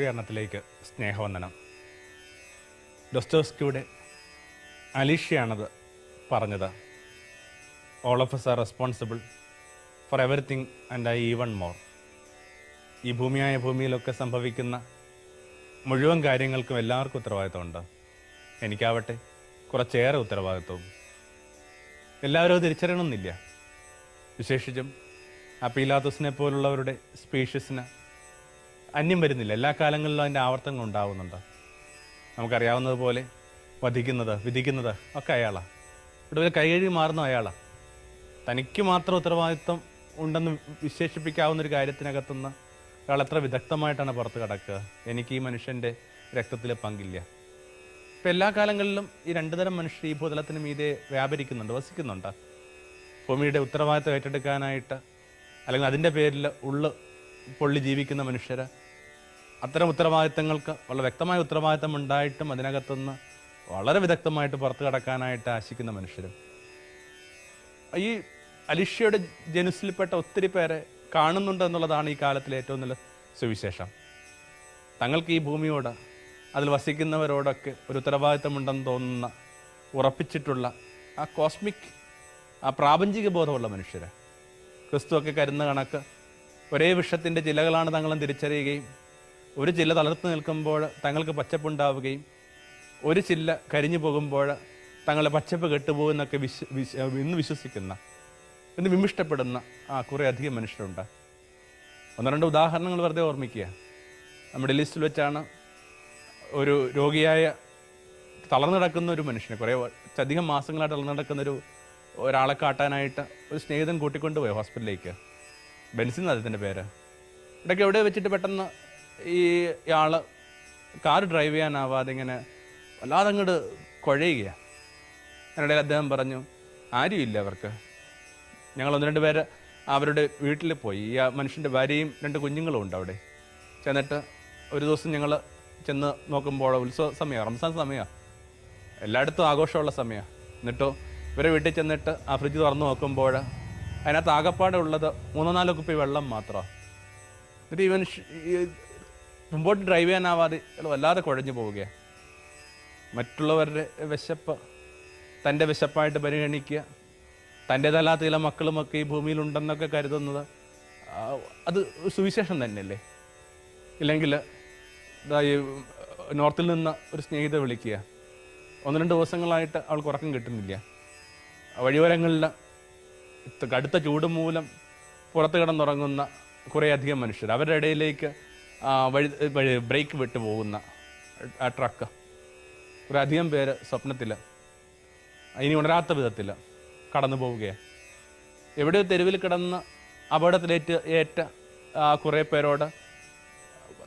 സൂര്യകരണത്തിലേക്ക് സ്നേഹവന്ദനം. ഡൊസ്റ്റോസ്കിയുടെ അലീഷയാണത് പറഞ്ഞത്. All of us are responsible for everything and I even more ഈ ഭൂമിയായ ഭൂമിയിലൊക്കെ സംഭവിക്കുന്ന മുഴുവൻ കാര്യങ്ങൾക്കും എല്ലാവർക്കും ഉത്തരവാദിത്തമുണ്ട്. എനിക്കാവട്ടെ കുറച്ചേറെ ഉത്തരവാദിത്വവും. എല്ലാവരും അത് തിരിച്ചറിയണമെന്നില്ല. വിശേഷിച്ചും അപ്പീലാത്തസിനെ പീലാത്തുസിനെ പോലുള്ളവരുടെ സ്പീഷ്യസിന് അന്യം വരുന്നില്ല. എല്ലാ കാലങ്ങളിലും അതിന്റെ ആവർത്തനങ്ങൾ ഉണ്ടാവുന്നുണ്ട്. നമുക്കറിയാവുന്നതുപോലെ വധിക്കുന്നത് വിധിക്കുന്നത് ഒക്കെ അയാളാണ് ഒരു കൈകഴുകി മാറുന്ന അയാളാണ് തനിക്ക് മാത്രം ഉത്തരവാദിത്വം ഉണ്ടെന്ന് വിശേഷിപ്പിക്കാവുന്ന ഒരു കാര്യത്തിനകത്തുനിന്ന് അയാൾ എത്ര വിദഗ്ധമായിട്ടാണ് പുറത്ത് കിടക്കുക? എനിക്ക് ഈ മനുഷ്യന്റെ രക്തത്തിൽ പങ്കില്ല. ഇപ്പം എല്ലാ കാലങ്ങളിലും ഈ രണ്ടു തരം മനുഷ്യർ ഈ ഭൂതലത്തിന് മീതെ വ്യാപരിക്കുന്നുണ്ട് വസിക്കുന്നുണ്ട്. ഭൂമിയുടെ ഉത്തരവാദിത്തം ഏറ്റെടുക്കാനായിട്ട് അല്ലെങ്കിൽ അതിന്റെ പേരിൽ ഉള്ളു പൊള്ളി ജീവിക്കുന്ന മനുഷ്യർ അത്തരം ഉത്തരവാദിത്തങ്ങൾക്ക് വളരെ വ്യക്തമായ ഉത്തരവാദിത്തം ഉണ്ടായിട്ടും അതിനകത്തുനിന്ന് വളരെ വിദഗ്ധമായിട്ട് പുറത്തു കടക്കാനായിട്ട് ആശിക്കുന്ന മനുഷ്യരും. ഈ അലിഷ്യയുടെ ജനുസിൽപ്പെട്ട ഒത്തിരി പേരെ കാണുന്നുണ്ട് എന്നുള്ളതാണ് ഈ കാലത്തിലെ ഏറ്റവും നല്ല സുവിശേഷം. തങ്ങൾക്ക് ഈ ഭൂമിയോട് അതിൽ വസിക്കുന്നവരോടൊക്കെ ഒരു ഉത്തരവാദിത്തമുണ്ടെന്ന് തോന്നുന്ന ഉറപ്പിച്ചിട്ടുള്ള ആ കോസ്മിക് ആ പ്രാപഞ്ചിക ബോധമുള്ള മനുഷ്യരെ. ക്രിസ്തുവൊക്കെ കരുന്ന കണക്ക് ഒരേ വിഷത്തിന്റെ ചിലകളാണ് തങ്ങളും തിരിച്ചറിയുകയും ഒരു ചില്ല തളർത്ത് നിൽക്കുമ്പോൾ തങ്ങൾക്ക് പച്ചപ്പുണ്ടാവുകയും ഒരു ചില്ല കരിഞ്ഞു പോകുമ്പോൾ തങ്ങളുടെ പച്ചപ്പ് കെട്ടുപോകുന്നൊക്കെ വിശ്വ വിശ് ഇന്ന് വിശ്വസിക്കുന്ന ഇന്ന് വിമിഷ്ടപ്പെടുന്ന ആ കുറേ അധികം മനുഷ്യരുണ്ട്. ഒന്ന് രണ്ട് ഉദാഹരണങ്ങൾ വെറുതെ ഓർമ്മിക്കുക. നമ്മുടെ ലിസ്റ്റിൽ വെച്ചാണ് ഒരു രോഗിയായ തളർന്നു കിടക്കുന്ന ഒരു മനുഷ്യനെ കുറേ അധികം മാസങ്ങളായിട്ട് തളർന്നു കിടക്കുന്ന ഒരു ഒരാളെ കാട്ടാനായിട്ട് ഒരു സ്നേഹിതൻ കൂട്ടിക്കൊണ്ടുപോയി ഹോസ്പിറ്റലിലേക്ക്. ബെൻസിൻ അദ്ദേഹത്തിന്റെ പേര്? ഇടയ്ക്ക് എവിടെ വെച്ചിട്ട് പെട്ടെന്ന് ഈ ആൾ കാർ ഡ്രൈവ് ചെയ്യാനാവാതെ ഇങ്ങനെ വല്ലാതെ അങ്ങോട്ട് കുഴയുകയാണ് അതിനിടയിൽ അദ്ദേഹം പറഞ്ഞു ആരുമില്ല അവർക്ക്. ഞങ്ങൾ ഒന്ന് രണ്ട് പേര് അവരുടെ വീട്ടിൽ പോയി. ഈ മനുഷ്യന്റെ ഭാര്യയും രണ്ട് കുഞ്ഞുങ്ങളും ഉണ്ട് അവിടെ. ചെന്നിട്ട് ഒരു ദിവസം ഞങ്ങൾ ചെന്ന് നോക്കുമ്പോൾ ഉത്സവ സമയമാണ് റംസാൻ സമയമാണ് എല്ലായിടത്തും ആഘോഷമുള്ള സമയമാണ് എന്നിട്ടോ ഇവരെ വീട്ടിൽ ചെന്നിട്ട് ആ ഫ്രിഡ്ജ് തുറന്ന് നോക്കുമ്പോൾ അതിനകത്ത് ആകപ്പാടെ ഉള്ളത് മൂന്നോ നാലോ കുപ്പി വെള്ളം മാത്രമാണ് എന്നിട്ട് ഇവൻ മുമ്പോട്ട് ഡ്രൈവ് ചെയ്യാനാവാതെ വല്ലാതെ കുഴഞ്ഞു പോവുകയാണ് മറ്റുള്ളവരുടെ വിശപ്പ് തന്റെ വിശപ്പായിട്ട് പരിഗണിക്കുക തന്റേതല്ലാത്ത ചില മക്കളുമൊക്കെ ഈ ഭൂമിയിലുണ്ടെന്നൊക്കെ കരുതുന്നത് അത് സുവിശേഷം തന്നെയല്ലേ? ഇല്ലെങ്കിൽ ഈ നോർത്തിൽ നിന്ന് ഒരു സ്നേഹിത വിളിക്കുക. ഒന്ന് രണ്ട് ദിവസങ്ങളായിട്ട് അവൾക്ക് ഉറക്കം കിട്ടുന്നില്ല. വഴിയോരങ്ങളിൽ കടുത്ത ചൂട് മൂലം പുറത്ത് കിടന്നുറങ്ങുന്ന കുറേയധികം മനുഷ്യർ. അവരുടെ ഇടയിലേക്ക് വഴി വഴി ബ്രേക്ക് വിട്ട് പോകുന്ന ആ ട്രക്ക്. കുറേയധികം പേര് സ്വപ്നത്തിൽ ഇനി ഉണരാത്ത വിധത്തിൽ കടന്നു പോവുകയാണ്. എവിടെയോ തെരുവിൽ കിടന്ന് അപകടത്തിലേറ്റ് ഏറ്റ കുറേ പേരോട്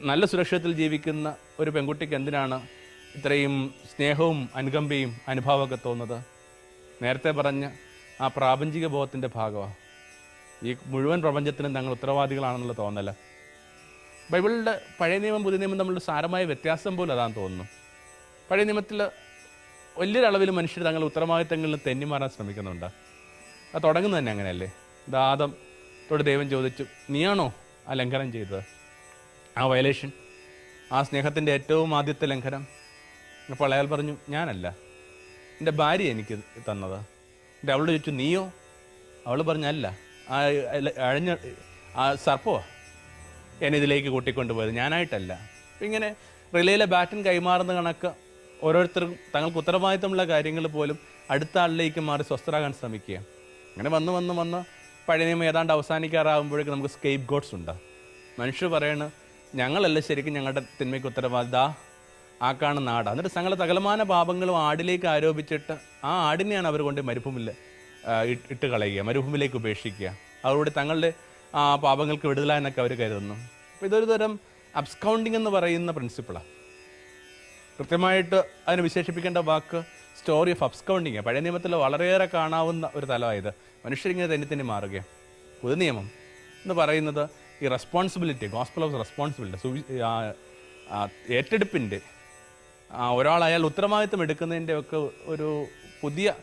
നല്ല സുരക്ഷിതത്തിൽ ജീവിക്കുന്ന ഒരു പെൺകുട്ടിക്ക് എന്തിനാണ് ഇത്രയും സ്നേഹവും അനുകമ്പയും അനുഭവമൊക്കെ തോന്നുന്നത്? നേരത്തെ പറഞ്ഞ ആ പ്രാപഞ്ചിക ബോധത്തിന്റെ ഭാഗമാണ് ഈ മുഴുവൻ പ്രപഞ്ചത്തിനും ഞങ്ങൾ ഉത്തരവാദികളാണെന്നുള്ള തോന്നല. ബൈബിളിന്റെ പഴയ നിയമം പുതിയ നിയമം തമ്മിലുള്ള സാരമായ വ്യത്യാസം പോലും അതാണെന്ന് തോന്നുന്നു. പഴയ നിയമത്തിൽ വലിയൊരളവിൽ മനുഷ്യർ തങ്ങളുടെ ഉത്തരവാദിത്തങ്ങളിൽ തെന്നി മാറാൻ ശ്രമിക്കുന്നുണ്ട്. അത് തുടങ്ങുന്നത് തന്നെ അങ്ങനെയല്ലേ? ദാദം തൊട്ട് ദൈവം ചോദിച്ചു നീയാണോ ആ ലംഘനം ചെയ്തത്? ആ വയലേഷൻ ആ സ്നേഹത്തിന്റെ ഏറ്റവും ആദ്യത്തെ ലംഘനം. അപ്പോൾ അയാൾ പറഞ്ഞു ഞാനല്ല. എന്റെ ഭാര്യ എനിക്ക് തന്നത്. എന്റെ അവളോട് ചോദിച്ചു നീയോ? അവൾ പറഞ്ഞല്ല ആ അഴഞ്ഞ ആ സർപ്പോ? എന്നെ ഇതിലേക്ക് കൂട്ടിക്കൊണ്ടുപോയത് ഞാനായിട്ടല്ല. ഇങ്ങനെ റിലേയിലെ ബാറ്റൻ കൈമാറുന്ന കണക്ക് ഓരോരുത്തർക്കും തങ്ങൾക്ക് ഉത്തരവാദിത്തമുള്ള കാര്യങ്ങൾ പോലും അടുത്ത ആളിലേക്ക് മാറി സ്വസ്ഥരാകാൻ ശ്രമിക്കുക. അങ്ങനെ വന്ന് വന്ന് വന്ന് പഴയ നിയമം ഏതാണ്ട് അവസാനിക്കാറാകുമ്പോഴേക്കും നമുക്ക് സ്കേപ്പ് ഗോഡ്സ് ഉണ്ട്. മനുഷ്യർ പറയണ ഞങ്ങളല്ല ശരിക്കും ഞങ്ങളുടെ തിന്മയ്ക്ക് ഉത്തരവാദിത ആ നാട്. എന്നിട്ട് തങ്ങളുടെ സകലമാന പാപങ്ങളും ആടിലേക്ക് ആരോപിച്ചിട്ട് ആ ആടിനെയാണ് അവർ കൊണ്ട് മരുഭൂമിൽ ഇട്ട് കളയുക മരുഭൂമിയിലേക്ക് ഉപേക്ഷിക്കുക. അവരോട് തങ്ങളുടെ ആ പാപങ്ങൾക്ക് വിടുതല എന്നൊക്കെ അവർ കരുതുന്നു. അപ്പോൾ ഇതൊരു തരം അബ്സ്കൗണ്ടിങ് എന്ന് പറയുന്ന പ്രിൻസിപ്പിളാണ് കൃത്യമായിട്ട് അതിന് വിശേഷിപ്പിക്കേണ്ട വാക്ക് സ്റ്റോറി ഓഫ് അബ്സ്കൗണ്ടിങ് പഴയ നിയമത്തിൽ വളരെയേറെ കാണാവുന്ന ഒരു തലമായത് മനുഷ്യരിങ്ങനെ തന്നെ തന്നെ മാറുകയാണ് പുതു നിയമം എന്ന് പറയുന്നത് ഈ റെസ്പോൺസിബിലിറ്റി ഗോസ്പിൾ ഓഫ് റെസ്പോൺസിബിലിറ്റി ഏറ്റെടുപ്പിന്റെ ഒരാൾ അയാൾ ഉത്തരവാദിത്വം എടുക്കുന്നതിന്റെ ഒക്കെ ഒരു പുതിയ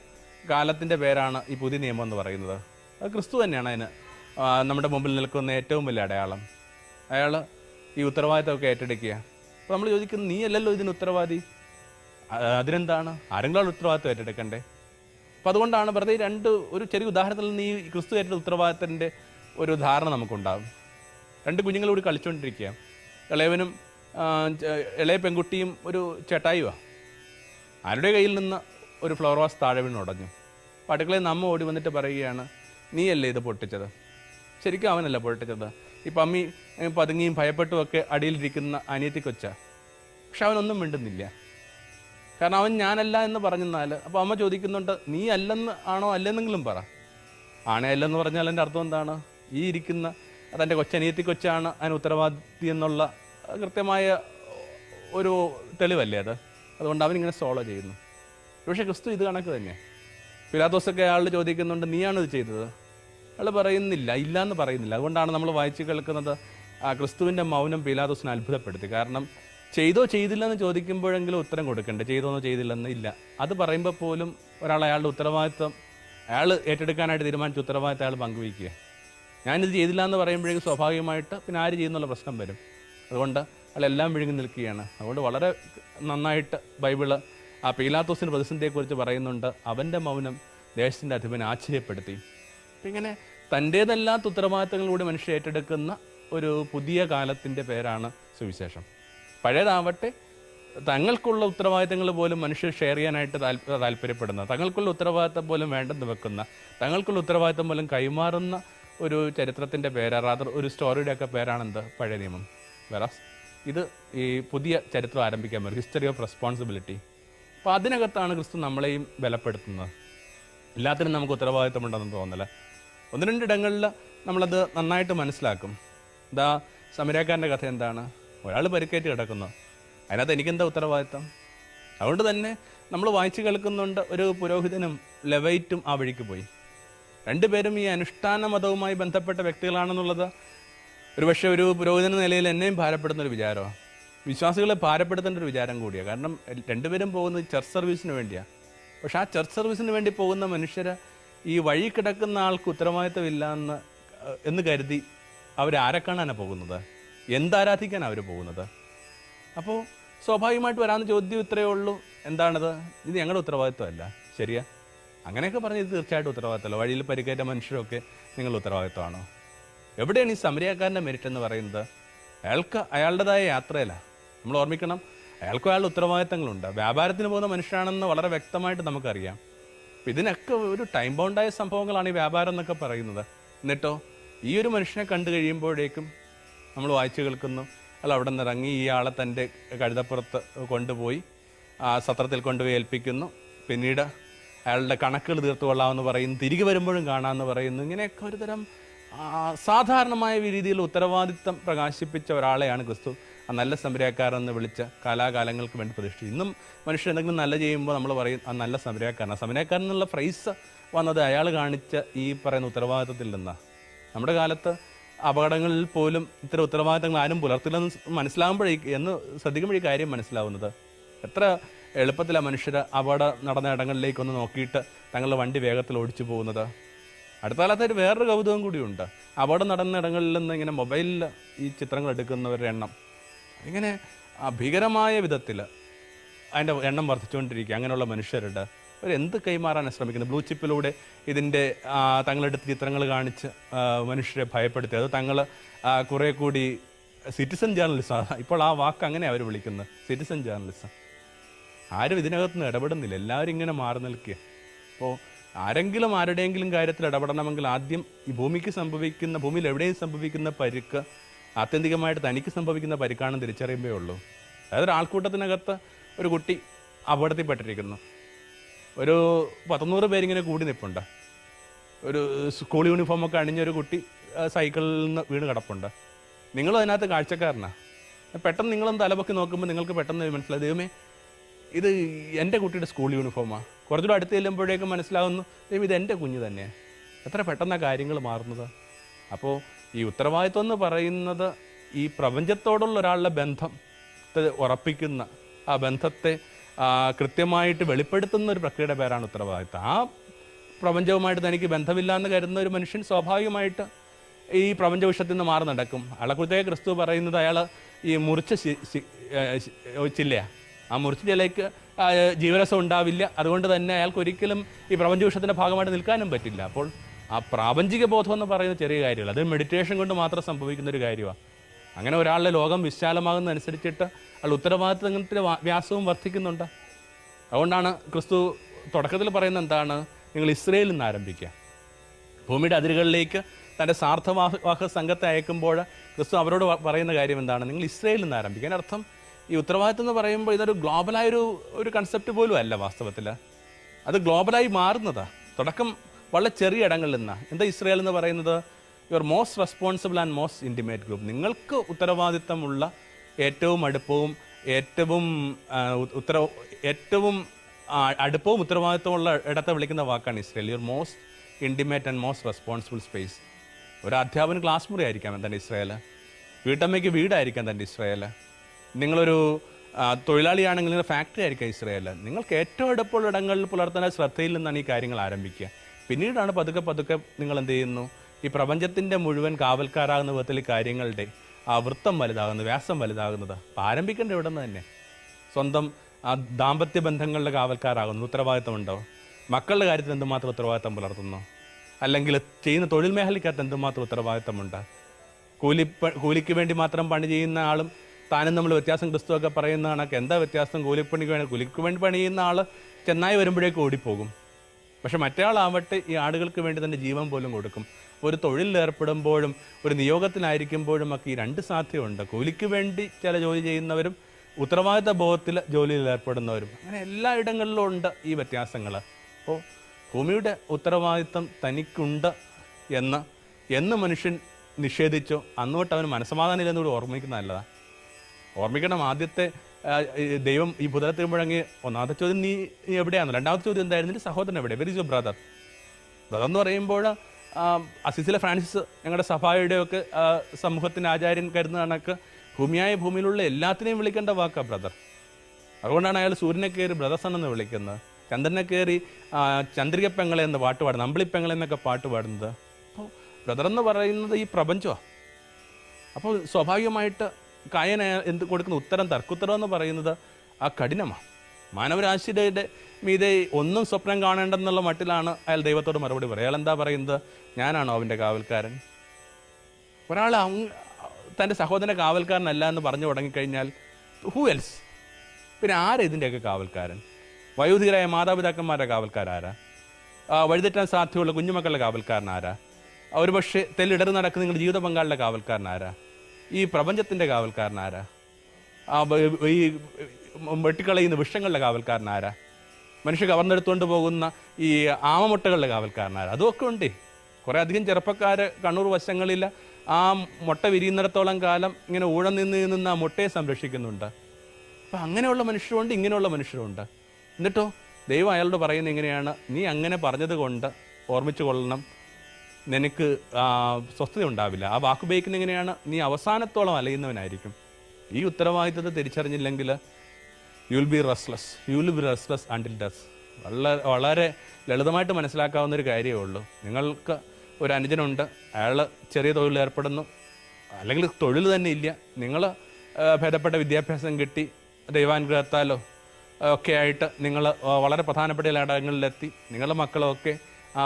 കാലത്തിന്റെ പേരാണ് ഈ പുതിയ നിയമം എന്ന് പറയുന്നത്. അത് ക്രിസ്തു തന്നെയാണ് അതിന് നമ്മുടെ മുമ്പിൽ നിൽക്കുന്ന ഏറ്റവും വലിയ അടയാളം. അയാൾ ഈ ഉത്തരവാദിത്തമൊക്കെ ഏറ്റെടുക്കുക. അപ്പോൾ നമ്മൾ ചോദിക്കുന്നത് നീ അല്ലല്ലോ ഇതിന് ഉത്തരവാദി? അതിനെന്താണ്? ആരെങ്കിലും ഉത്തരവാദിത്വം ഏറ്റെടുക്കണ്ടേ? അപ്പം അതുകൊണ്ടാണ് വെറുതെ രണ്ട് ഒരു ചെറിയ ഉദാഹരണത്തിൽ നിന്ന് ഈ ക്രിസ്തു ഏറ്റെടുത്ത ഉത്തരവാദിത്തത്തിന്റെ ഒരു ധാരണ നമുക്കുണ്ടാകും. രണ്ട് കുഞ്ഞുങ്ങളോട് കളിച്ചുകൊണ്ടിരിക്കുക. ഇളയവനും ഇളയ പെൺകുട്ടിയും ഒരു ചേട്ടായിയുമാണ് ആരുടെ കയ്യിൽ നിന്ന് ഒരു ഫ്ലവർ വാസ് താഴെ വീണ് ഉടഞ്ഞു അപ്പോൾ നമ്മ ഓടി വന്നിട്ട് പറയുകയാണ് നീയല്ലേ ഇത് പൊട്ടിച്ചത്? ശരിക്കും അവനല്ല പൊട്ടിച്ചത്. ഈ പമ്മി പതുങ്ങിയും ഭയപ്പെട്ടുമൊക്കെ അടിയിലിരിക്കുന്ന അനിയത്തി കൊച്ച പക്ഷെ അവനൊന്നും മിണ്ടുന്നില്ല. കാരണം അവൻ ഞാനല്ല എന്ന് പറഞ്ഞെന്നാൽ അപ്പോൾ അമ്മ ചോദിക്കുന്നുണ്ട് നീ അല്ലെന്ന് ആണോ അല്ലെന്നെങ്കിലും പറ. ആണേ അല്ലെന്ന് പറഞ്ഞാൽ എന്റെ അർത്ഥം എന്താണ്? ഈ ഇരിക്കുന്ന അതെന്റെ കൊച്ചനിയത്തി കൊച്ചാണ് അതിന് ഉത്തരവാദിത്തി എന്നുള്ള കൃത്യമായ ഒരു തെളിവല്ലേ അത്? അതുകൊണ്ട് അവൻ ഇങ്ങനെ സോളോ ചെയ്യുന്നു. പക്ഷേ ക്രിസ്തു ഇത് കണക്ക് തന്നെ. പിലാത്തോസൊക്കെ അയാൾ ചോദിക്കുന്നുണ്ട് നീയാണിത് ചെയ്തത്? അയാൾ പറയുന്നില്ല ഇല്ല എന്ന് പറയുന്നില്ല. അതുകൊണ്ടാണ് നമ്മൾ വായിച്ച് കേൾക്കുന്നത് ക്രിസ്തുവിന്റെ മൗനം പിലാദോസിനെ അത്ഭുതപ്പെടുത്തി. കാരണം ചെയ്തോ ചെയ്തില്ലെന്ന് ചോദിക്കുമ്പോഴെങ്കിലും ഉത്തരം കൊടുക്കണ്ടേ? ചെയ്തോന്നോ ചെയ്തില്ലെന്ന്? ഇല്ല. അത് പറയുമ്പോൾ പോലും ഒരാൾ അയാളുടെ ഉത്തരവാദിത്വം അയാൾ ഏറ്റെടുക്കാനായിട്ട് തീരുമാനിച്ച ഉത്തരവാദിത്തം അയാൾ പങ്കുവയ്ക്കുക. ഞാനിത് ചെയ്തില്ല എന്ന് പറയുമ്പോഴേക്കും സ്വാഭാവികമായിട്ട് പിന്നെ ആര് ചെയ്യുന്നുള്ള പ്രശ്നം വരും. അതുകൊണ്ട് അയാളെല്ലാം വിഴുങ്ങി നിൽക്കുകയാണ്. അതുകൊണ്ട് വളരെ നന്നായിട്ട് ബൈബിൾ ആ പീലാത്തോസിന്റെ പ്രതിസന്ധിയെക്കുറിച്ച് പറയുന്നുണ്ട്. അവന്റെ മൗനം ദേശത്തിന്റെ അധിപനെ ആശ്ചര്യപ്പെടുത്തി. ഇങ്ങനെ തന്റേതല്ലാത്ത ഉത്തരവാദിത്തങ്ങളിലൂടെ മനുഷ്യർ ഏറ്റെടുക്കുന്ന ഒരു പുതിയ കാലത്തിന്റെ പേരാണ് സുവിശേഷം. പഴയതാവട്ടെ തങ്ങൾക്കുള്ള ഉത്തരവാദിത്തങ്ങൾ പോലും മനുഷ്യർ ഷെയർ ചെയ്യാനായിട്ട് താല്പ താല്പര്യപ്പെടുന്ന തങ്ങൾക്കുള്ള ഉത്തരവാദിത്തം പോലും വേണ്ടെന്ന് വെക്കുന്ന തങ്ങൾക്കുള്ള ഉത്തരവാദിത്തം പോലും കൈമാറുന്ന ഒരു ചരിത്രത്തിന്റെ പേരാ റാദർ ഒരു സ്റ്റോറിയുടെയൊക്കെ പേരാണെന്ത്? പഴയ നിയമം. വെറാസ് ഇത് ഈ പുതിയ ചരിത്രം ആരംഭിക്കാൻ പറ്റും ഹിസ്റ്ററി ഓഫ് റെസ്പോൺസിബിലിറ്റി അപ്പോൾ അതിനകത്താണ് ക്രിസ്തു നമ്മളെയും ബലപ്പെടുത്തുന്നത്. എല്ലാത്തിനും നമുക്ക് ഉത്തരവാദിത്തമുണ്ടെന്ന് തോന്നല ഒന്ന് രണ്ടിടങ്ങളിൽ നമ്മളത് നന്നായിട്ട് മനസ്സിലാക്കും. ഇതാ സമരക്കാരന്റെ കഥ എന്താണ്? ഒരാൾ പരിക്കേറ്റ് കിടക്കുന്നു. അതിനകത്ത് എനിക്കെന്താ ഉത്തരവാദിത്തം അതുകൊണ്ട് തന്നെ നമ്മൾ വായിച്ചു കേൾക്കുന്നുണ്ട് ഒരു പുരോഹിതനും ലെവൈറ്റും ആ വഴിക്ക് പോയി. രണ്ടുപേരും ഈ അനുഷ്ഠാന മതവുമായി ബന്ധപ്പെട്ട വ്യക്തികളാണെന്നുള്ളത് ഒരുപക്ഷെ ഒരു പുരോഹിതൻ നിലയിൽ എന്നെയും ഭാരപ്പെടുന്ന ഒരു വിചാരമാണ് വിശ്വാസികളെ ഭാരപ്പെടുത്തേണ്ട ഒരു വിചാരം കൂടിയാണ് കാരണം രണ്ടുപേരും പോകുന്നത് ചർച്ച് സർവീസിന് വേണ്ടിയാണ് പക്ഷെ ആ ചർച്ച് സർവീസിന് വേണ്ടി പോകുന്ന മനുഷ്യർ ഈ വഴി കിടക്കുന്ന ആൾക്ക് ഉത്തരവാദിത്തമില്ല എന്ന് എന്ന് കരുതി അവരാരെ കാണാനാണ് പോകുന്നത്? എന്താരാധിക്കാനാണ് അവർ പോകുന്നത്? അപ്പോൾ സ്വാഭാവികമായിട്ട് വരാമെന്ന് ചോദ്യം ഇത്രയേ ഉള്ളൂ. എന്താണത്? ഇത് ഞങ്ങളുടെ ഉത്തരവാദിത്വമല്ല. ശരിയാ? അങ്ങനെയൊക്കെ പറഞ്ഞ് ഇത് തീർച്ചയായിട്ടും ഉത്തരവാദിത്തമല്ല വഴിയിൽ പരിക്കേറ്റ മനുഷ്യരൊക്കെ നിങ്ങളുടെ ഉത്തരവാദിത്വമാണോ? എവിടെയാണ് ഈ സമരിയാക്കാരന്റെ മെരിറ്റ് എന്ന് പറയുന്നത്? അയാൾക്ക് അയാളുടേതായ യാത്രയല്ല. നമ്മൾ ഓർമ്മിക്കണം അയാൾക്കും അയാളുടെ ഉത്തരവാദിത്തങ്ങളുണ്ട്. വ്യാപാരത്തിന് പോകുന്ന മനുഷ്യനാണെന്ന് വളരെ വ്യക്തമായിട്ട് നമുക്കറിയാം. അപ്പം ഇതിനൊക്കെ ഒരു ടൈം ബൗണ്ടായ സംഭവങ്ങളാണ് ഈ വ്യാപാരം എന്നൊക്കെ പറയുന്നത്. എന്നിട്ടോ ഈ ഒരു മനുഷ്യനെ കണ്ടു കഴിയുമ്പോഴേക്കും നമ്മൾ വായിച്ചു കേൾക്കുന്നു. അല്ല അവിടെ നിന്ന് ഇറങ്ങി ഇയാളെ തന്റെ കഴുതപ്പുറത്ത് കൊണ്ടുപോയി ആ സത്രത്തിൽ കൊണ്ടുപോയി ഏൽപ്പിക്കുന്നു. പിന്നീട് അയാളുടെ കണക്കുകൾ തീർത്തുകൊള്ളാമെന്ന് പറയുന്നു. തിരികെ വരുമ്പോഴും കാണാമെന്ന് പറയുന്നു. ഇങ്ങനെയൊക്കെ ഒരുതരം സാധാരണമായ രീതിയിൽ ഉത്തരവാദിത്തം പ്രകാശിപ്പിച്ച ഒരാളെയാണ് ക്രിസ്തു. ആ നല്ല സംരംഭക്കാരെന്ന് വിളിച്ച കാലാകാലങ്ങൾക്ക് വേണ്ടി പ്രതിഷ്ഠിച്ചു ഇന്നും മനുഷ്യർ എന്തെങ്കിലും നല്ല ചെയ്യുമ്പോൾ നമ്മൾ പറയും ആ നല്ല സംരംഭക്കാരൻ സംരംഭക്കാരൻ എന്നുള്ള ഫ്രൈസ് വന്നത് അയാൾ കാണിച്ച ഈ പറയുന്ന ഉത്തരവാദിത്തത്തിൽ നിന്നാണ് നമ്മുടെ കാലത്ത് അപകടങ്ങളിൽ പോലും ഇത്തരം ഉത്തരവാദിത്തങ്ങൾ ആരും പുലർത്തില്ലെന്ന് മനസ്സിലാകുമ്പോഴേ എന്ന് ശ്രദ്ധിക്കുമ്പോഴേ കാര്യം മനസ്സിലാവുന്നത്. എത്ര എളുപ്പത്തിലാണ് മനുഷ്യർ അപകടം നടന്ന ഇടങ്ങളിലേക്കൊന്ന് നോക്കിയിട്ട് തങ്ങളുടെ വണ്ടി വേഗത്തിൽ ഓടിച്ചു പോകുന്നത്. അടുത്ത കാലത്തായിട്ട് വേറൊരു കൗതുകം കൂടിയുണ്ട് അവിടെ നടന്ന ഇടങ്ങളിൽ നിന്ന് ഇങ്ങനെ മൊബൈലിൽ ഈ ചിത്രങ്ങൾ എടുക്കുന്നവരുടെ എണ്ണം ഇങ്ങനെ ഭീകരമായ വിധത്തിൽ അതിന്റെ എണ്ണം വർദ്ധിച്ചുകൊണ്ടിരിക്കുക. അങ്ങനെയുള്ള മനുഷ്യരുടെ അവർ എന്ത് കൈമാറാനാണ് ശ്രമിക്കുന്നത് ബ്ലൂ ചിപ്പിലൂടെ ഇതിന്റെ തങ്ങളെടുത്ത് ചിത്രങ്ങൾ കാണിച്ച് മനുഷ്യരെ ഭയപ്പെടുത്തി. അത് തങ്ങൾ കുറേ കൂടി സിറ്റിസൺ ജേർണലിസം. ഇപ്പോൾ ആ വാക്ക് അങ്ങനെ അവർ വിളിക്കുന്നത് സിറ്റിസൺ ജേർണലിസം. ആരും ഇതിനകത്ത് നിന്ന് ഇടപെടുന്നില്ല. എല്ലാവരും ഇങ്ങനെ മാറി നിൽക്കുക. അപ്പോൾ ആരെങ്കിലും ആരുടെയെങ്കിലും കാര്യത്തിൽ ഇടപെടണമെങ്കിൽ ആദ്യം ഈ ഭൂമിക്ക് സംഭവിക്കുന്ന ഭൂമിയിൽ എവിടെയും സംഭവിക്കുന്ന പരിക്ക് ആത്യന്തികമായിട്ട് തനിക്ക് സംഭവിക്കുന്ന പരിക്കാണെന്ന് തിരിച്ചറിയുമ്പേ ഉള്ളൂ. അതായത് ഒരു ആൾക്കൂട്ടത്തിനകത്ത് ഒരു കുട്ടി അപകടത്തിൽപ്പെട്ടിരിക്കുന്നു. ഒരു പത്തൊന്നൂറ് പേരിങ്ങനെ കൂടി നിൽപ്പുണ്ട് ഒരു സ്കൂൾ യൂണിഫോം ഒക്കെ അണിഞ്ഞ ഒരു കുട്ടി സൈക്കിളിൽ നിന്ന് വീണ് കിടപ്പുണ്ട്. നിങ്ങളും അതിനകത്ത് കാഴ്ചക്കാരനാണ് പെട്ടെന്ന് നിങ്ങളൊന്ന് തലപൊക്കി നോക്കുമ്പോൾ നിങ്ങൾക്ക് പെട്ടെന്ന് മനസ്സിലായി ദൈവമേ ഇത് എന്റെ കുട്ടിയുടെ സ്കൂൾ യൂണിഫോമാണ് കുറച്ചുകൂടെ അടുത്ത് ചെല്ലുമ്പോഴേക്കും മനസ്സിലാകുന്നു ദൈവം ഇത് എന്റെ കുഞ്ഞ് തന്നെയാണ് എത്ര പെട്ടെന്നാണ് കാര്യങ്ങൾ മാറുന്നത്. അപ്പോൾ ഈ ഉത്തരവാദിത്വം എന്ന് പറയുന്നത് ഈ പ്രപഞ്ചത്തോടുള്ള ഒരാളുടെ ബന്ധം ഉറപ്പിക്കുന്ന ആ ബന്ധത്തെ കൃത്യമായിട്ട് വെളിപ്പെടുത്തുന്ന ഒരു പ്രക്രിയയുടെ പേരാണ് ഉത്തരവാദിത്വം. ആ പ്രപഞ്ചവുമായിട്ട് തനിക്ക് ബന്ധമില്ല എന്ന് കരുതുന്ന ഒരു മനുഷ്യൻ സ്വാഭാവികമായിട്ട് ഈ പ്രപഞ്ച വിഷയത്തിൽ നിന്ന് മാറി നടക്കും. അയാളെക്കുറിച്ചേ ക്രിസ്തു പറയുന്നത് അയാൾ ഈ മുറിച്ച ശി- ശി- ഏ, ശി- ഏ, ചില്ലയാ. ആ മുറിച്ചിലേക്ക് ജീവരസം ഉണ്ടാവില്ല. അതുകൊണ്ട് തന്നെ അയാൾക്ക് ഒരിക്കലും ഈ പ്രപഞ്ചവിഷത്തിന്റെ ഭാഗമായിട്ട് നിൽക്കാനും പറ്റില്ല. അപ്പോൾ ആ പ്രാപഞ്ചിക ബോധം എന്ന് പറയുന്ന ചെറിയ കാര്യമല്ല. അത് മെഡിറ്റേഷൻ കൊണ്ട് മാത്രം സംഭവിക്കുന്ന ഒരു കാര്യമാണ് അങ്ങനെ ഒരാളുടെ ലോകം വിശാലമാകുന്നതനുസരിച്ചിട്ട് അയാൾ ഉത്തരവാദിത്തത്തിന്റെ വാ- വ്യാസവും വർദ്ധിക്കുന്നുണ്ട്. അതുകൊണ്ടാണ് ക്രിസ്തു തുടക്കത്തിൽ പറയുന്നത് എന്താണ്? നിങ്ങൾ ഇസ്രയേലിൽ നിന്ന് ആരംഭിക്കുക. ഭൂമിയുടെ അതിരുകളിലേക്ക് തന്റെ സാർത്ഥവാഹ സംഘത്തെ അയക്കുമ്പോൾ ക്രിസ്തു അവരോട് പറയുന്ന കാര്യം എന്താണ്? നിങ്ങൾ ഇസ്രയേലിൽ നിന്ന് ആരംഭിക്കുക. അതിന്റെ അർത്ഥം ഈ ഉത്തരവാദിത്വം എന്ന് പറയുമ്പോൾ ഇതൊരു ഗ്ലോബലായ ഒരു കൺസെപ്റ്റ് പോലും അല്ല വാസ്തവത്തിൽ. അത് ഗ്ലോബലായി മാറുന്നതാ. തുടക്കം വളരെ ചെറിയ ഇടങ്ങളിൽ നിന്നാണ് എന്താ ഇസ്രയേൽ എന്ന് പറയുന്നത്? Your most responsible and most intimate group നിങ്ങൾക്ക് ഉത്തരവാദിത്തമുള്ള ഏറ്റവും അടുപ്പവും ഏറ്റവും ഉത്തര ഏറ്റവും അടുപ്പവും ഉത്തരവാദിത്തമുള്ള ഇടത്തെ വിളിക്കുന്ന വാക്കാണ് Israel. Your most intimate and most responsible space ഒരു അധ്യാപന ക്ലാസ് മുറി ആയിരിക്കാം എന്താണ് ഇസ്രയേൽ വീട്ടമ്മയ്ക്ക് വീടായിരിക്കാം തന്റെ ഇസ്രയേൽ നിങ്ങളൊരു തൊഴിലാളിയാണെങ്കിൽ നിങ്ങളുടെ ഫാക്ടറി ആയിരിക്കാം ഇസ്രയേൽ നിങ്ങൾക്ക് ഏറ്റവും അടുപ്പുള്ള ഇടങ്ങളിൽ പുലർത്തുന്ന ശ്രദ്ധയിൽ നിന്നാണ് ഈ കാര്യങ്ങൾ ആരംഭിക്കുക. പിന്നീടാണ് പതുക്കെ പതുക്കെ നിങ്ങൾ എന്ത് ചെയ്യുന്നു? ഈ പ്രപഞ്ചത്തിന്റെ മുഴുവൻ കാവൽക്കാരാകുന്ന വിധത്തിൽ കാര്യങ്ങളുടെ ആ വൃത്തം വലുതാകുന്നത് വ്യാസം വലുതാകുന്നത് ആരംഭിക്കേണ്ട ഇവിടെ നിന്ന് തന്നെ. സ്വന്തം ആ ദാമ്പത്യ ബന്ധങ്ങളുടെ കാവൽക്കാരാകുന്നു. ഉത്തരവാദിത്തമുണ്ടോ മക്കളുടെ കാര്യത്തിൽ എന്തുമാത്രം ഉത്തരവാദിത്തം പുലർത്തുന്നു? അല്ലെങ്കിൽ ചെയ്യുന്ന തൊഴിൽ മേഖലയ്ക്കകത്ത് എന്തുമാത്രം ഉത്തരവാദിത്തമുണ്ട്? കൂലി കൂലിക്ക് വേണ്ടി മാത്രം പണി ചെയ്യുന്ന ആളും താനും നമ്മൾ വ്യത്യാസം ക്രിസ്തുവൊക്കെ പറയുന്ന കണക്ക്. എന്താ വ്യത്യാസം? കൂലിപ്പണിക്ക് വേണ്ടി കൂലിക്ക് വേണ്ടി പണി ചെയ്യുന്ന ആൾ ചെന്നായി വരുമ്പോഴേക്ക് ഓടിപ്പോകും. പക്ഷെ മറ്റേയാളാവട്ടെ ഈ ആടുകൾക്ക് വേണ്ടി തന്നെ ജീവൻ പോലും കൊടുക്കും. ഒരു തൊഴിലിലേർപ്പെടുമ്പോഴും ഒരു നിയോഗത്തിലായിരിക്കുമ്പോഴും ഒക്കെ ഈ രണ്ട് സാധ്യതയുണ്ട്. കൂലിക്ക് വേണ്ടി ചില ജോലി ചെയ്യുന്നവരും ഉത്തരവാദിത്ത ബോധത്തിൽ ജോലിയിൽ ഏർപ്പെടുന്നവരും. അങ്ങനെ എല്ലാ ഇടങ്ങളിലും ഉണ്ട് ഈ വ്യത്യാസങ്ങൾ അപ്പോൾ ഭൂമിയുടെ ഉത്തരവാദിത്തം തനിക്കുണ്ട് എന്ന് എന്ന് മനുഷ്യൻ നിഷേധിച്ചോ. അന്നോട്ട് അവന് മനസ്സമാധാനം ഇല്ലെന്നുകൂടി ഓർമ്മിക്കുന്ന നല്ലതാണ് ഓർമ്മിക്കണം ആദ്യത്തെ ദൈവം ഈ ഭൂതലത്തിൽ മുഴങ്ങി ഒന്നാമത്തെ ചോദ്യം നീ എവിടെയാണോ രണ്ടാമത്തെ ചോദ്യം എന്തായിരുന്നു? സഹോദരൻ എവിടെ? വെരി യു ബ്രദർ ബ്രദർ എന്ന് പറയുമ്പോൾ അസിസിലെ ഫ്രാൻസിസ് ഞങ്ങളുടെ സഭയുടെയൊക്കെ സമൂഹത്തിന്റെ ആചാര്യൻ കരുതുന്ന കണക്ക് ഭൂമിയായ ഭൂമിയിലുള്ള എല്ലാത്തിനെയും വിളിക്കേണ്ട വാക്കാ ബ്രദർ അതുകൊണ്ടാണ് അയാൾ സൂര്യനെ കയറി ബ്രദർസൺ എന്ന് വിളിക്കുന്നത്. ചന്ദ്രനെ കയറി ആ, ചന്ദ്രിക പെങ്ങളെ എന്ന് പാട്ട് പാടുന്നത് അമ്പിളിപ്പെങ്ങളെ എന്നൊക്കെ പാട്ട് പാടുന്നത്. അപ്പോൾ ബ്രദർ എന്ന് പറയുന്നത് ഈ പ്രപഞ്ചമാണ് അപ്പോൾ സ്വാഭാവികമായിട്ട് കായന എന്ത് കൊടുക്കുന്ന ഉത്തരം തർക്കുത്തരം എന്ന് പറയുന്നത് ആ കഠിനമാണ് മാനവരാശിയുടെ മീതെ ഒന്നും സ്വപ്നം കാണേണ്ടെന്നുള്ള മട്ടിലാണ് അയാൾ ദൈവത്തോട് മറുപടി പറയുക. അയാൾ എന്താ പറയുന്നത്? ഞാനാണോ അവന്റെ കാവൽക്കാരൻ? ഒരാൾ തന്റെ സഹോദരന്റെ കാവൽക്കാരനല്ല എന്ന് പറഞ്ഞു തുടങ്ങിക്കഴിഞ്ഞാൽ ഹൂ എൽസ് പിന്നെ ആരാ ഇതിന്റെയൊക്കെ കാവൽക്കാരൻ? വയോധികരായ മാതാപിതാക്കന്മാരുടെ കാവൽക്കാരാരാ വഴിതെറ്റാൻ സാധ്യതയുള്ള കുഞ്ഞുമക്കളുടെ കാവൽക്കാരനാരാ ഒരു പക്ഷേ തെല്ലിടറി നടക്കുന്ന നിങ്ങളുടെ ജീവിത പങ്കാളിയുടെ കാവൽക്കാരൻ ആരാ? ഈ പ്രപഞ്ചത്തിന്റെ കാവൽക്കാരനാരാ ആ ഈ വെട്ടിക്കളയുന്ന വിഷങ്ങളുടെ കാവൽക്കാരൻ ആരാ? മനുഷ്യ കവർന്നെടുത്തുകൊണ്ട് പോകുന്ന ഈ ആമമുട്ടകളുടെ കാവൽക്കാരനാരാ അതുമൊക്കെ ഉണ്ട്. കുറേ അധികം ചെറുപ്പക്കാർ കണ്ണൂർ വശങ്ങളിൽ ആ മുട്ട വിരിയുന്നിടത്തോളം കാലം ഇങ്ങനെ ഊഴം നിന്ന് നിന്ന് ആ മുട്ടയെ സംരക്ഷിക്കുന്നുണ്ട്. അപ്പം അങ്ങനെയുള്ള മനുഷ്യരുണ്ട് ഇങ്ങനെയുള്ള മനുഷ്യരുണ്ട്. എന്നിട്ടോ ദൈവം അയാളോട് പറയുന്നത് എങ്ങനെയാണ് നീ അങ്ങനെ പറഞ്ഞത് കൊണ്ട് ഓർമ്മിച്ചു കൊള്ളണം. നിനക്ക് സ്വസ്ഥത ഉണ്ടാവില്ല. ആ വാക്കുപയോഗിക്കുന്ന എങ്ങനെയാണ്? നീ അവസാനത്തോളം അലയുന്നവനായിരിക്കും. ഈ ഉത്തരവാദിത്തത്തെ തിരിച്ചറിഞ്ഞില്ലെങ്കിൽ you will be restless you will be restless until does വളരെ വളരെ ലളിതമായിട്ട് മനസ്സിലാക്കാവുന്ന ഒരു കാര്യമേ ഉള്ളൂ. നിങ്ങൾക്ക് ഒരു അനുജനുണ്ട്. അയാൾ ചെറിയ തൊഴിൽ ഏർപ്പെടുന്നു. അല്ലെങ്കിൽ തൊഴിൽ തന്നെ ഇല്ല. നിങ്ങൾ ഭേദപ്പെട്ട വിദ്യാഭ്യാസം കിട്ടി. ദൈവാനുഗ്രഹത്താലോ ഒക്കെ ആയിട്ട് നിങ്ങൾ വളരെ പ്രധാനപ്പെട്ട ഇടങ്ങളിലെത്തി നിങ്ങളുടെ മക്കളൊക്കെ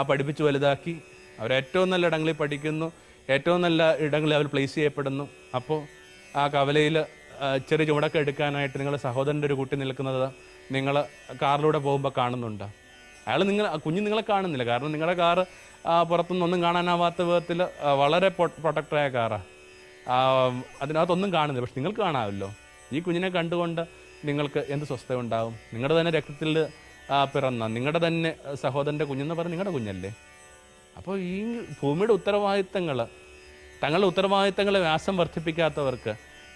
പഠിപ്പിച്ച് വലുതാക്കി. അവരേറ്റവും നല്ല ഇടങ്ങളിൽ പഠിക്കുന്നു ഏറ്റവും നല്ല ഇടങ്ങളിൽ അവർ പ്ലേസ് ചെയ്യപ്പെടുന്നു. അപ്പോൾ ആ കവലയിൽ ചെറിയ ചുമടൊക്കെ എടുക്കാനായിട്ട് നിങ്ങളുടെ സഹോദരന്റെ ഒരു കുട്ടി നിൽക്കുന്നത് നിങ്ങൾ കാറിലൂടെ പോകുമ്പോൾ കാണുന്നുണ്ട്. അയാൾ നിങ്ങൾ കുഞ്ഞ് നിങ്ങളെ കാണുന്നില്ല. കാരണം നിങ്ങളുടെ കാറ് പുറത്തുനിന്ന് ഒന്നും കാണാനാവാത്ത വിധത്തിൽ വളരെ പ്രൊട്ടക്റ്റായ കാറാണ് അതിനകത്തൊന്നും കാണുന്നില്ല. പക്ഷെ നിങ്ങൾക്ക് കാണാമല്ലോ. ഈ കുഞ്ഞിനെ കണ്ടുകൊണ്ട് നിങ്ങൾക്ക് എന്ത് സ്വസ്ഥത ഉണ്ടാവും? നിങ്ങളുടെ തന്നെ രക്തത്തിൽ പിറന്ന നിങ്ങളുടെ തന്നെ സഹോദരന്റെ കുഞ്ഞെന്ന് പറഞ്ഞാൽ നിങ്ങളുടെ കുഞ്ഞല്ലേ? അപ്പോൾ ഈ ഭൂമിയുടെ ഉത്തരവാദിത്തങ്ങൾ തങ്ങളുടെ ഉത്തരവാദിത്തങ്ങളെ വ്യാസം വർദ്ധിപ്പിക്കാത്തവർക്ക്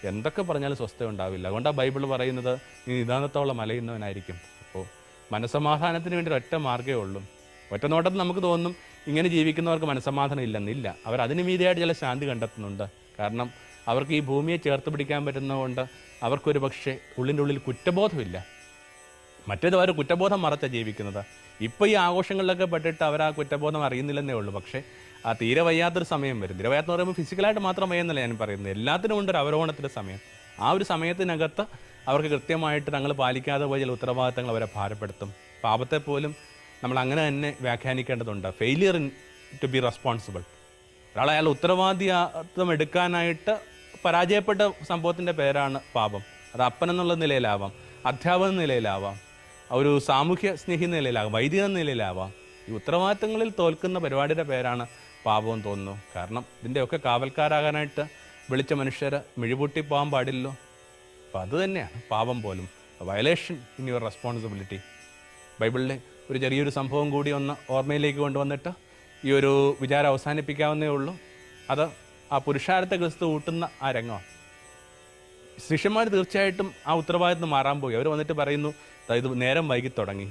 എന്തൊക്കെ പറഞ്ഞാലും സ്വസ്ഥത ഉണ്ടാവില്ല. അതുകൊണ്ടാണ് ബൈബിൾ പറയുന്നത് നീ നിദാനത്തോളം അലയുന്നവനായിരിക്കും. അപ്പോൾ മനസമാധാനത്തിന് വേണ്ടി ഒറ്റ മാർഗമേ ഉള്ളൂ. ഒറ്റ നോട്ടത്തിൽ നമുക്ക് തോന്നും ഇങ്ങനെ ജീവിക്കുന്നവർക്ക് മനസമാധാനം ഇല്ലെന്നില്ല. അവർ അതിന് മീതിയായിട്ട് ചില ശാന്തി കണ്ടെത്തുന്നുണ്ട്. കാരണം അവർക്ക് ഈ ഭൂമിയെ ചേർത്ത് പിടിക്കാൻ പറ്റുന്നതുകൊണ്ട് അവർക്കൊരു പക്ഷേ ഉള്ളിന്റെ ഉള്ളിൽ കുറ്റബോധമില്ല. മറ്റേത് അവർ കുറ്റബോധം മറച്ച ജീവിക്കുന്നത്. ഇപ്പോൾ ഈ ആഘോഷങ്ങളിലൊക്കെ പെട്ടിട്ട് അവർ ആ കുറ്റബോധം അറിയുന്നില്ലെന്നേ ഉള്ളൂ. പക്ഷേ ആ തീരെ വയ്യാത്തൊരു സമയം വരും. തീരെ വയ്യാത്തെന്ന് പറയുമ്പോൾ ഫിസിക്കലായിട്ട് മാത്രം വയ്യെന്നല്ല ഞാൻ പറയുന്നത്. എല്ലാത്തിനും ഉണ്ട് ഒരു അവരോഹണത്തിന്റെ സമയം. ആ ഒരു സമയത്തിനകത്ത് അവർക്ക് കൃത്യമായിട്ട് തങ്ങൾ പാലിക്കാതെ പോയ ചില ഉത്തരവാദിത്തങ്ങൾ അവരെ ഭാരപ്പെടുത്തും. പാപത്തെ പോലും നമ്മൾ അങ്ങനെ തന്നെ വ്യാഖ്യാനിക്കേണ്ടതുണ്ട്. Failure in to be responsible ഒരാൾ അയാൾ ഉത്തരവാദിത്വം എടുക്കാനായിട്ട് പരാജയപ്പെട്ട സംഭവത്തിന്റെ പേരാണ് പാപം. അത് അപ്പൻ എന്നുള്ള നിലയിലാവാം. അധ്യാപക നിലയിലാവാം. ഒരു സാമൂഹ്യ സ്നേഹി നിലയിലാകാം വൈദിക നിലയിലാവാം. ഈ ഉത്തരവാദിത്തങ്ങളിൽ തോൽക്കുന്ന പരിപാടിയുടെ പേരാണ് പാപവും തോന്നുന്നു. കാരണം ഇതിന്റെയൊക്കെ കാവൽക്കാരാകാനായിട്ട് വിളിച്ച മനുഷ്യർ മിഴിപൂട്ടി പോകാൻ പാടില്ലല്ലോ. അപ്പം അത് തന്നെയാണ് പാപം പോലും. വയലേഷൻ ഇൻ യുവർ റെസ്പോൺസിബിലിറ്റി ബൈബിളിലെ ഒരു ചെറിയൊരു സംഭവം കൂടി ഒന്ന് ഓർമ്മയിലേക്ക് കൊണ്ടുവന്നിട്ട് ഈ ഒരു വിചാരം അവസാനിപ്പിക്കാവുന്നേ ഉള്ളൂ. അത് ആ പുരുഷാരത്തെ ക്രിസ്തു കൂട്ടുന്ന ആ രംഗമാണ്. ശിഷ്യന്മാർ തീർച്ചയായിട്ടും ആ ഉത്തരവാദിത്തം മാറാൻ പോയി. അവർ വന്നിട്ട് പറയുന്നു "ദാ ഇത് നേരം വൈകി തുടങ്ങി.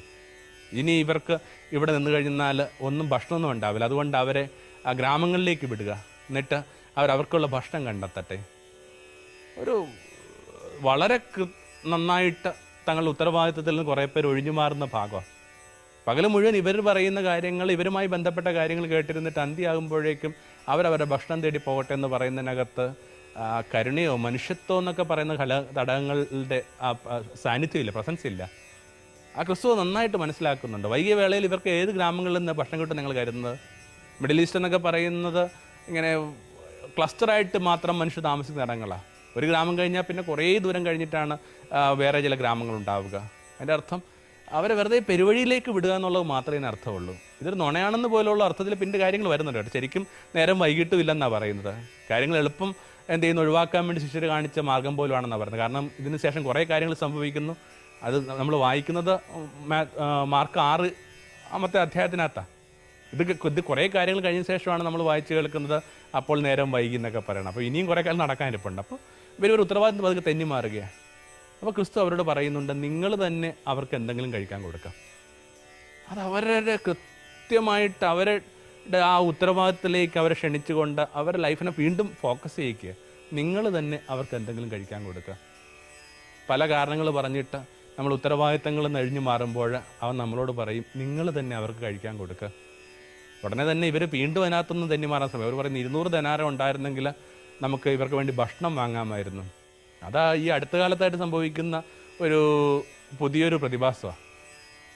ഇനി ഇവർക്ക് ഇവിടെ നിന്ന് കഴിഞ്ഞാൽ ഒന്നും ഭക്ഷണമൊന്നും ഉണ്ടാവില്ല. അതുകൊണ്ട് അവരെ ആ ഗ്രാമങ്ങളിലേക്ക് വിടുക. എന്നിട്ട് അവർ അവർക്കുള്ള ഭക്ഷണം കണ്ടെത്തട്ടെ. ഒരു വളരെ നന്നായിട്ട് തങ്ങളുടെ ഉത്തരവാദിത്വത്തിൽ നിന്ന് കുറേ പേര് ഒഴിഞ്ഞു മാറുന്ന ഭാഗമാണ് പകൽ മുഴുവൻ ഇവർ പറയുന്ന കാര്യങ്ങൾ ഇവരുമായി ബന്ധപ്പെട്ട കാര്യങ്ങൾ കേട്ടിരുന്നിട്ട് അന്ത്യയാകുമ്പോഴേക്കും അവരവരുടെ ഭക്ഷണം തേടി പോകട്ടെ എന്ന് പറയുന്നതിനകത്ത് കരുണയോ മനുഷ്യത്വം എന്നൊക്കെ പറയുന്ന ഘട ഘടകങ്ങളുടെ സാന്നിധ്യമില്ല പ്രസൻസ് ഇല്ല. ആ ക്രിസ്തു നന്നായിട്ട് മനസ്സിലാക്കുന്നുണ്ട്. വൈകിയ വേളയിൽ ഇവർക്ക് ഏത് ഗ്രാമങ്ങളിൽ നിന്ന് ഭക്ഷണം കിട്ടും നിങ്ങൾ കരുതുന്നത്? മിഡിൽ ഈസ്റ്റ് എന്നൊക്കെ പറയുന്നത് ഇങ്ങനെ ക്ലസ്റ്ററായിട്ട് മാത്രം മനുഷ്യർ താമസിക്കുന്ന ഇടങ്ങളാണ് ഒരു ഗ്രാമം കഴിഞ്ഞാൽ പിന്നെ കുറേ ദൂരം കഴിഞ്ഞിട്ടാണ് വേറെ ചില ഗ്രാമങ്ങൾ ഉണ്ടാവുക. അതിന്റെ അർത്ഥം അവരെ വെറുതെ പെരുവഴിയിലേക്ക് വിടുക എന്നുള്ളത് മാത്രമേ അർത്ഥമുള്ളൂ. ഇതൊരു നുണയാണെന്ന് പോലുള്ള അർത്ഥത്തിൽ പിന്നെ കാര്യങ്ങൾ വരുന്നുണ്ട് കേട്ടോ. ശരിക്കും നേരം വൈകിട്ടും ഇല്ലെന്നാണ് പറയുന്നത്. കാര്യങ്ങൾ എളുപ്പം എന്ത് ചെയ്യുന്നു ഒഴിവാക്കാൻ വേണ്ടി ശിഷ്യർ കാണിച്ച മാർഗം പോലുമാണെന്നാണ് പറയുന്നത്. കാരണം ഇതിന് ശേഷം കുറേ കാര്യങ്ങൾ സംഭവിക്കുന്നു. അത് നമ്മൾ വായിക്കുന്നത് മാർക്ക് ആറ് അമ്മത്തെ അധ്യായത്തിനകത്താണ് ഇത് ഇത് കുറേ കാര്യങ്ങൾ കഴിഞ്ഞ ശേഷമാണ് നമ്മൾ വായിച്ചു കേൾക്കുന്നത്. അപ്പോൾ നേരം വൈകി എന്നൊക്കെ പറയണം. അപ്പോൾ ഇനിയും കുറേ കാലം നടക്കാനിരിപ്പുണ്ട് അപ്പോൾ ഇവർ ഒരു ഉത്തരവാദിത്വം പതുക്കെ തെന്നി മാറുകയാണ്. അപ്പോൾ ക്രിസ്തു അവരോട് പറയുന്നുണ്ട് നിങ്ങൾ തന്നെ അവർക്ക് എന്തെങ്കിലും കഴിക്കാൻ കൊടുക്കാം. അത് അവരുടെ കൃത്യമായിട്ട് അവരുടെ ആ ഉത്തരവാദിത്തത്തിലേക്ക് അവരെ ക്ഷണിച്ചുകൊണ്ട് അവരുടെ ലൈഫിനെ വീണ്ടും ഫോക്കസ് ചെയ്യിക്കുക. നിങ്ങൾ തന്നെ അവർക്ക് എന്തെങ്കിലും കഴിക്കാൻ കൊടുക്കുക. പല കാരണങ്ങൾ പറഞ്ഞിട്ട് നമ്മൾ ഉത്തരവാദിത്തങ്ങൾ നഴിഞ്ഞു മാറുമ്പോൾ അവൻ നമ്മളോട് പറയും നിങ്ങൾ തന്നെ അവർക്ക് കഴിക്കാൻ കൊടുക്കുക ഉടനെ തന്നെ ഇവർ വീണ്ടും അതിനകത്തുനിന്ന് തന്നെ മാറാൻ സമയം. അവർ പറയുന്നത് ഇരുന്നൂറ് ധനാരം ഉണ്ടായിരുന്നെങ്കിൽ നമുക്ക് ഇവർക്ക് വേണ്ടി ഭക്ഷണം വാങ്ങാമായിരുന്നു. അതാ ഈ അടുത്ത കാലത്തായിട്ട് സംഭവിക്കുന്ന ഒരു പുതിയൊരു പ്രതിഭാസമാണ്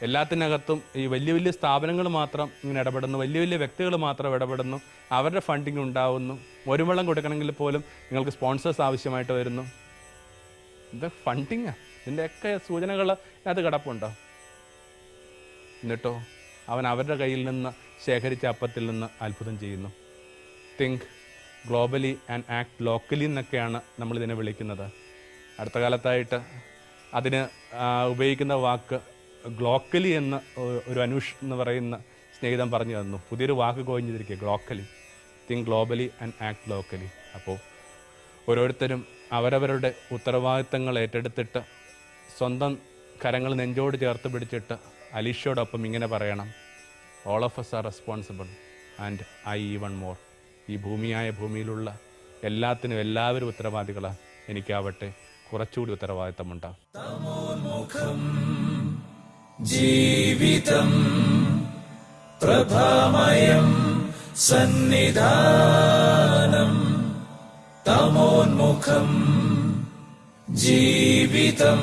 എല്ലാത്തിനകത്തും ഈ വലിയ വലിയ സ്ഥാപനങ്ങൾ മാത്രം ഇങ്ങനെ ഇടപെടുന്നു. വലിയ വലിയ വ്യക്തികൾ മാത്രം ഇടപെടുന്നു. അവരുടെ ഫണ്ടിങ് ഉണ്ടാവുന്നു. ഒരു വെള്ളം കൊടുക്കണമെങ്കിൽ പോലും നിങ്ങൾക്ക് സ്പോൺസേഴ്സ് ആവശ്യമായിട്ട് വരുന്നു. ഇത് ഫണ്ടിങ്ങാ ഇതിന്റെയൊക്കെ സൂചനകൾ അത് കിടപ്പുണ്ടോ. എന്നിട്ടോ അവൻ അവരുടെ കയ്യിൽ നിന്ന് ശേഖരിച്ച അപ്പത്തിൽ നിന്ന് അത്ഭുതം ചെയ്യുന്നു. Think globally and act locally എന്നൊക്കെയാണ് നമ്മളിതിനെ വിളിക്കുന്നത്. അടുത്ത കാലത്തായിട്ട് അതിന് ഉപയോഗിക്കുന്ന വാക്ക് ഗ്ലോക്കലി എന്ന് ഒരു അനുഷ് എന്ന് പറയുന്ന സ്നേഹിതം പറഞ്ഞു തന്നു. പുതിയൊരു വാക്ക് കോഴിഞ്ഞിരിക്കുക glocally think globally and act locally അപ്പോൾ ഓരോരുത്തരും അവരവരുടെ ഉത്തരവാദിത്തങ്ങൾ ഏറ്റെടുത്തിട്ട് സ്വന്തം കരങ്ങൾ നെഞ്ചോട് ചേർത്ത് പിടിച്ചിട്ട് അലീഷയോടൊപ്പം ഇങ്ങനെ പറയണം. All of us are responsible and I even more ഈ ഭൂമിയായ ഭൂമിയിലുള്ള എല്ലാത്തിനും എല്ലാവരും ഉത്തരവാദികളാണ് എനിക്കാവട്ടെ കുറച്ചുകൂടി ഉത്തരവാദിത്തമുണ്ടാകും ജീവിതം സന്നിധാനം. തമോന്മുഖം ജീവിതം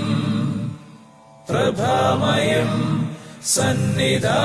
प्रभामयम् सन्निधा